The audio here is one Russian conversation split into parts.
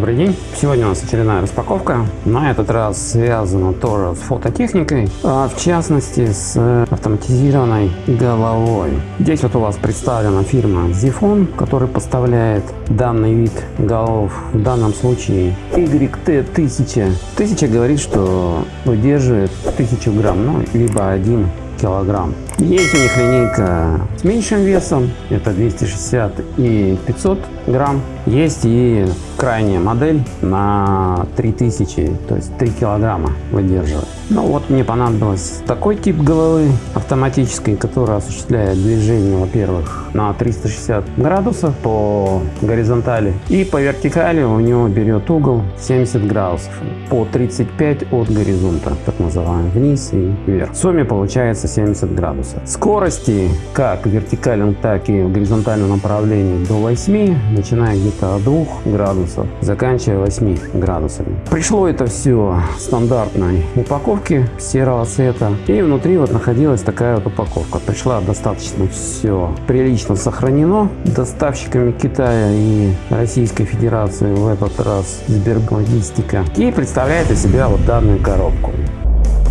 Добрый день! Сегодня у нас очередная распаковка. На этот раз связана тоже с фототехникой, а в частности с автоматизированной головой. Здесь вот у вас представлена фирма Zifon, которая поставляет данный вид голов, в данном случае YT1000. 1000 говорит, что выдерживает 1000 грамм, ну либо 1 килограмм. Есть у них линейка с меньшим весом, это 260 и 500 грамм. Есть и крайняя модель на 3000, то есть 3 килограмма выдерживает. Ну вот мне понадобилось такой тип головы автоматической, которая осуществляет движение, во-первых, на 360 градусов по горизонтали и по вертикали у него берет угол 70 градусов по 35 от горизонта, так называемый, вниз и вверх. В сумме получается 70 градусов. Скорости как в вертикальном, так и в горизонтальном направлении до 8, начиная где-то от 2 градусов, заканчивая 8 градусами. Пришло это все в стандартной упаковке серого цвета. И внутри вот находилась такая вот упаковка. Пришла достаточно все прилично сохранено доставщиками Китая и Российской Федерации в этот раз Сберглогистика. И представляет из себя вот данную коробку.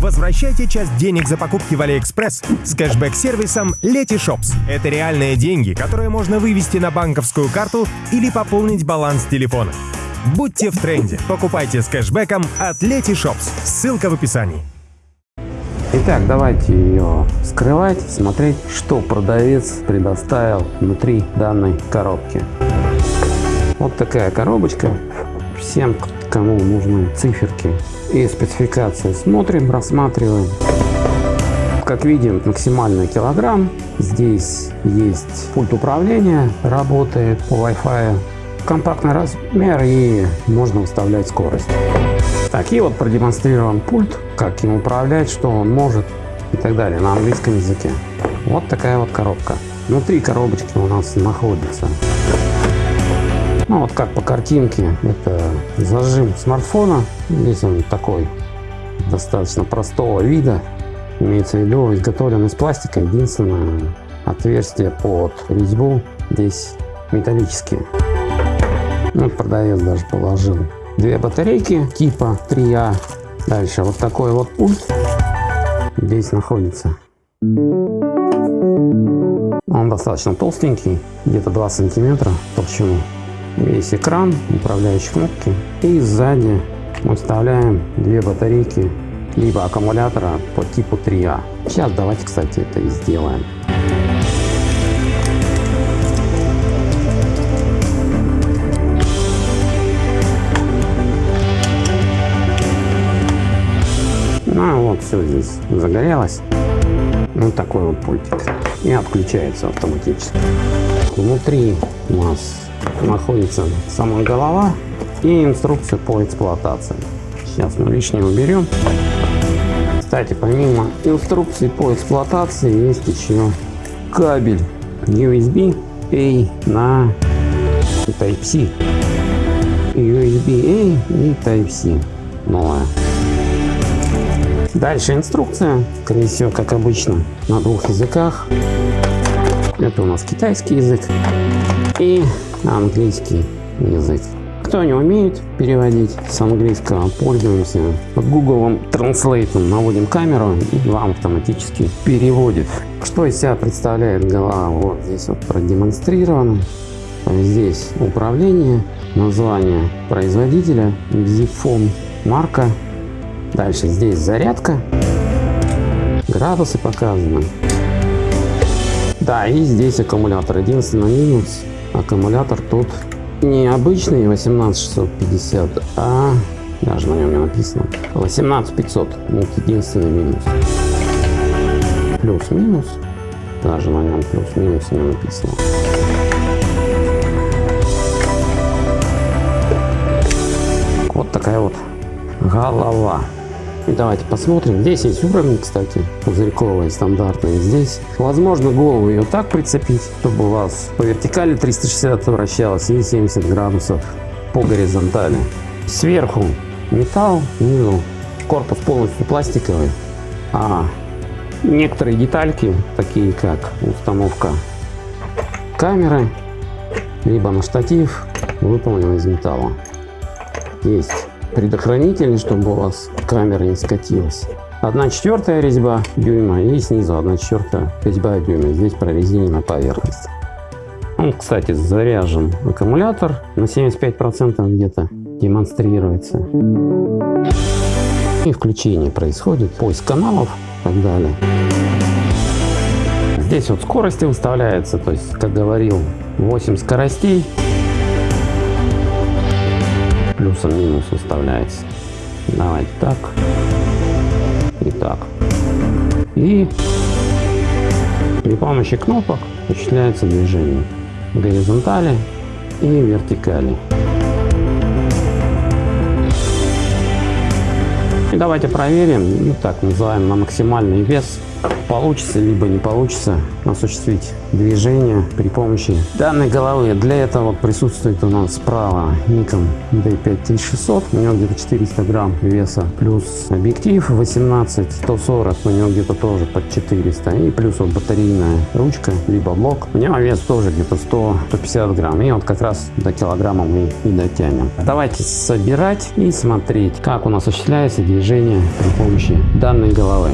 Возвращайте часть денег за покупки в Алиэкспресс с кэшбэк-сервисом Letyshops. Это реальные деньги, которые можно вывести на банковскую карту или пополнить баланс телефона. Будьте в тренде. Покупайте с кэшбэком от Letyshops. Ссылка в описании. Итак, давайте ее скрывать, смотреть, что продавец предоставил внутри данной коробки. Вот такая коробочка. Всем, кому нужны циферки и спецификации смотрим, рассматриваем. Как видим, максимальный килограмм. Здесь есть пульт управления, работает по Wi-Fi. Компактный размер и можно выставлять скорость. Так, и вот продемонстрирован пульт, как им управлять, что он может и так далее на английском языке. Вот такая вот коробка. Внутри коробочки у нас находится ну вот как по картинке, это зажим смартфона. Здесь он такой достаточно простого вида. Имеется в виду изготовлен из пластика. Единственное отверстие под резьбу здесь металлические. Ну, продавец даже положил две батарейки типа 3А. Дальше вот такой вот пульт здесь находится. Он достаточно толстенький, где-то 2 сантиметра толщину весь экран, управляющие кнопки. И сзади мы вставляем две батарейки либо аккумулятора по типу 3А. Сейчас давайте, кстати, это и сделаем. Ну вот все здесь загорелось. Вот такой вот пультик. И отключается автоматически. Внутри у нас находится сама голова и инструкция по эксплуатации. Сейчас мы лишнее уберем. Кстати, помимо инструкции по эксплуатации есть еще кабель USB-A на Type-C. USB-A и Type-C новая. Дальше инструкция, скорее всего, как обычно, на двух языках. Это у нас китайский язык и английский язык. Кто не умеет переводить с английского, пользуемся Google Translate, наводим камеру и вам автоматически переводит. Что из себя представляет голова? Вот здесь вот продемонстрировано. Здесь управление, название производителя, Zifone, марка. Дальше здесь зарядка, градусы показаны. Да, и здесь аккумулятор. Единственный минус Аккумулятор тут не обычный 18650, а даже на нем не написано 18500. Вот единственный минус. Плюс-минус. Даже на нем плюс-минус не написано. Вот такая вот голова. Давайте посмотрим. Здесь есть уровни, кстати, пузырьковые, стандартные. Здесь возможно голову ее так прицепить, чтобы у вас по вертикали 360 вращалось и 70 градусов по горизонтали. Сверху металл, внизу корпус полностью пластиковый, а некоторые детальки, такие как установка камеры, либо на штатив, выполнены из металла. есть предохранители, чтобы у вас камера не скатилась. 1 четвертая резьба дюйма и снизу 1 четвертая резьба дюйма. Здесь прорезинена поверхность. Он, кстати, заряжен аккумулятор на 75% где-то демонстрируется. И включение происходит, поиск каналов и так далее. Здесь вот скорости выставляется, то есть, как говорил, 8 скоростей. Плюсом-минус выставляется. Давайте так. И так. И при помощи кнопок осуществляется движение горизонтали и вертикали. И давайте проверим, ну так называем на максимальный вес получится либо не получится осуществить движение при помощи данной головы. Для этого присутствует у нас справа Nikon D5600, у него где-то 400 грамм веса, плюс объектив 18 140, у него где-то тоже под 400, и плюс вот батарейная ручка, либо блок, у него вес тоже где-то 100-150 грамм, и вот как раз до килограмма мы и дотянем. Давайте собирать и смотреть, как у нас осуществляется движение при помощи данной головы.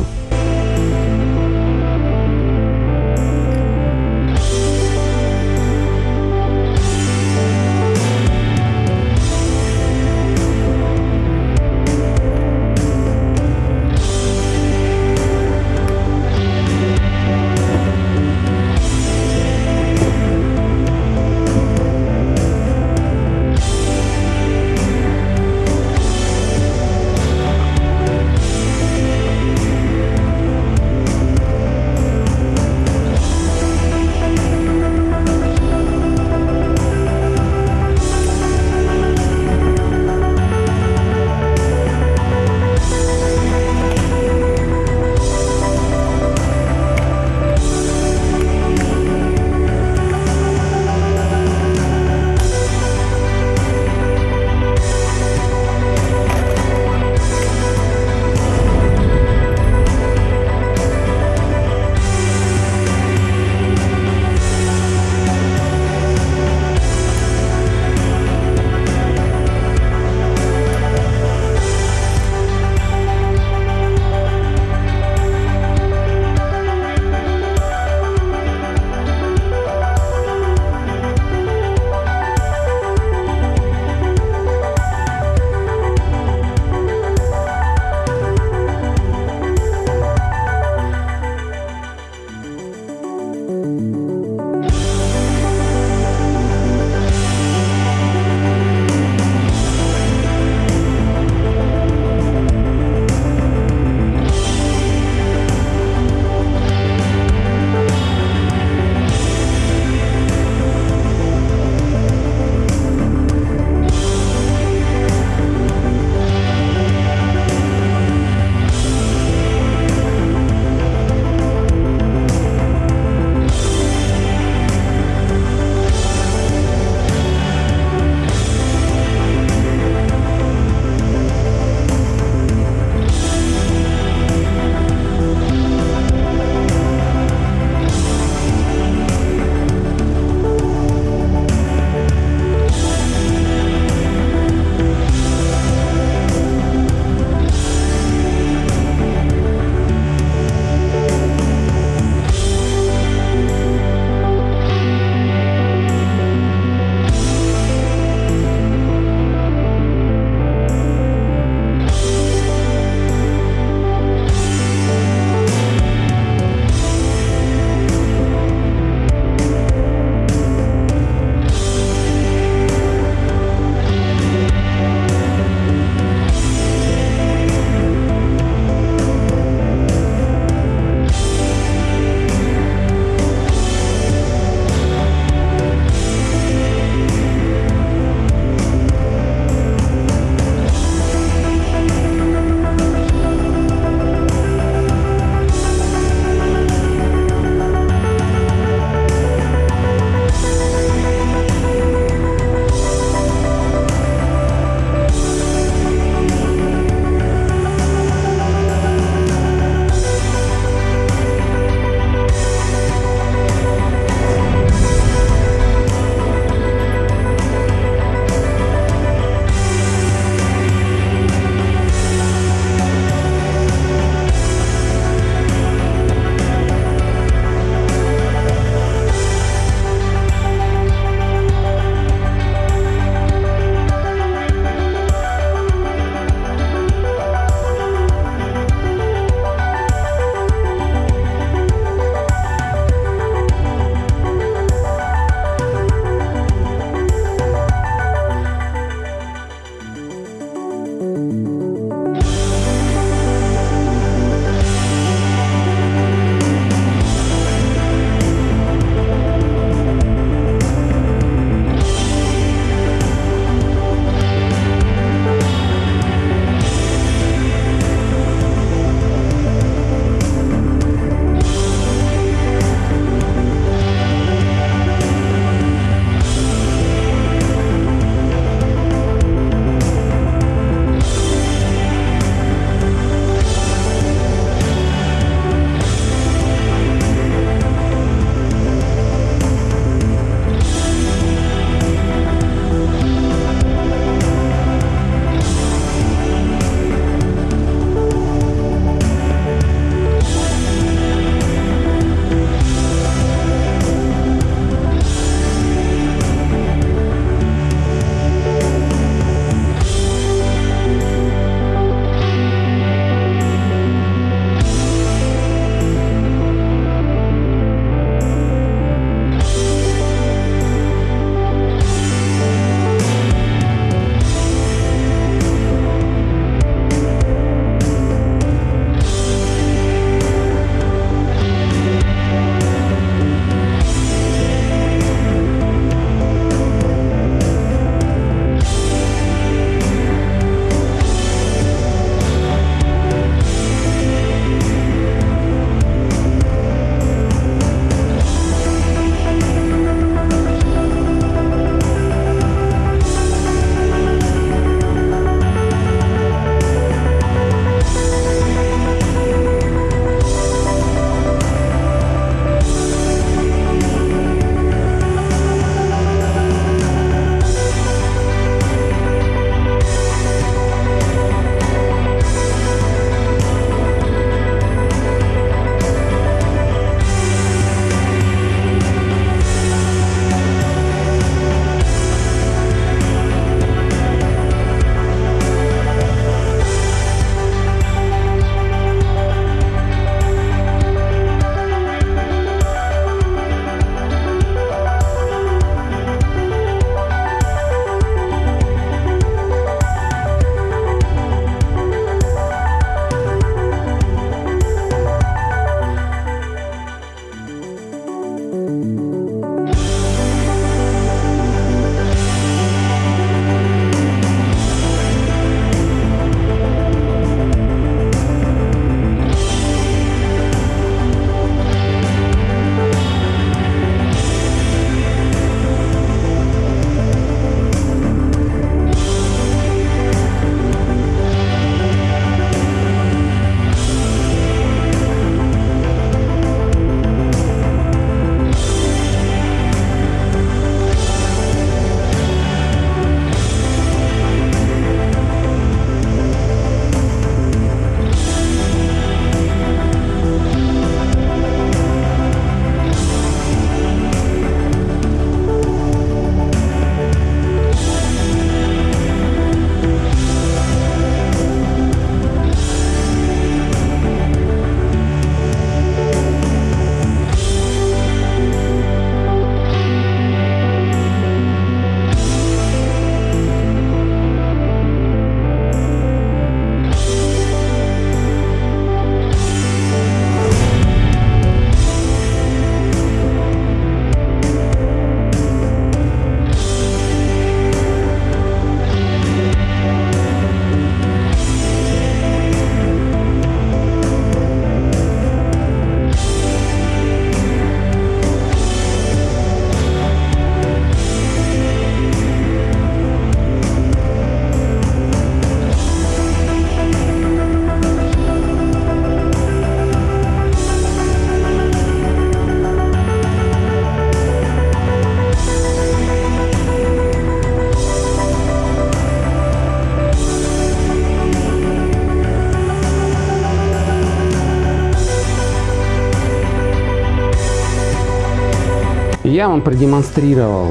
Я вам продемонстрировал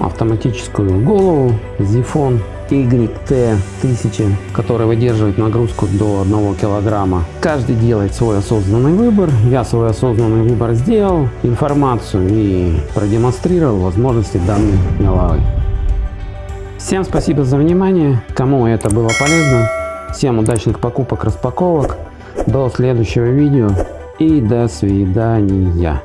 автоматическую голову Zifon YT1000, который выдерживает нагрузку до 1 килограмма. Каждый делает свой осознанный выбор. Я свой осознанный выбор сделал, информацию и продемонстрировал возможности данной головы. Всем спасибо за внимание. Кому это было полезно. Всем удачных покупок, распаковок. До следующего видео и до свидания.